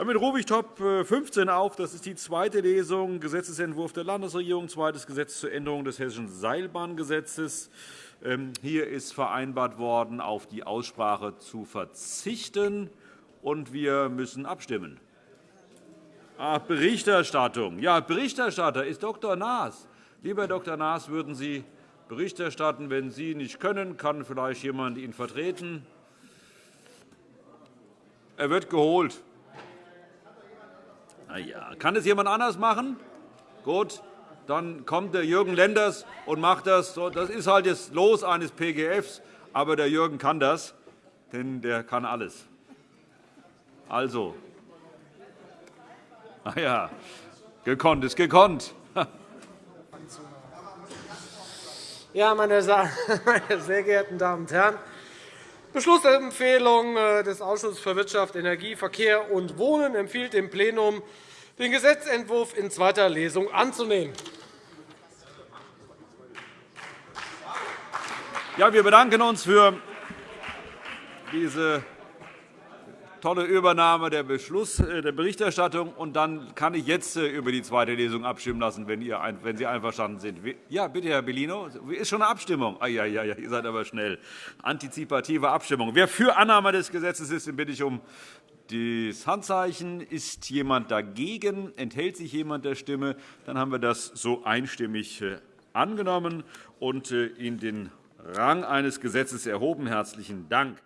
Damit rufe ich Top 15 äh, auf. Das ist die zweite Lesung, Gesetzentwurf der Landesregierung, zweites Gesetz zur Änderung des Hessischen Seilbahngesetzes. Ähm, hier ist vereinbart worden, auf die Aussprache zu verzichten, und wir müssen abstimmen. Ach, Berichterstattung. Ja, Berichterstatter ist Dr. Naas. Lieber Dr. Naas, würden Sie Bericht erstatten? Wenn Sie nicht können, kann vielleicht jemand ihn vertreten. Er wird geholt. Na ja. Kann es jemand anders machen? Gut, dann kommt der Jürgen Lenders und macht das. Das ist halt das Los eines PGFs, aber der Jürgen kann das, denn der kann alles. Also, ah ja, gekonnt ist gekonnt. Ja, meine sehr geehrten Damen und Herren! Beschlussempfehlung äh, des Ausschusses für Wirtschaft, Energie, Verkehr und Wohnen empfiehlt dem Plenum, den Gesetzentwurf in zweiter Lesung anzunehmen. Ja, wir bedanken uns für diese tolle Übernahme der, Beschluss, äh, der Berichterstattung. Und dann kann ich jetzt äh, über die zweite Lesung abstimmen lassen, wenn, ihr, wenn Sie einverstanden sind. Ja, bitte, Herr Bellino. Ist schon eine Abstimmung? Ah, ja, ja, ja, ihr seid aber schnell. Antizipative Abstimmung. Wer für Annahme des Gesetzes ist, den bitte ich um das Handzeichen. Ist jemand dagegen? Enthält sich jemand der Stimme? Dann haben wir das so einstimmig äh, angenommen und in den Rang eines Gesetzes erhoben. Herzlichen Dank.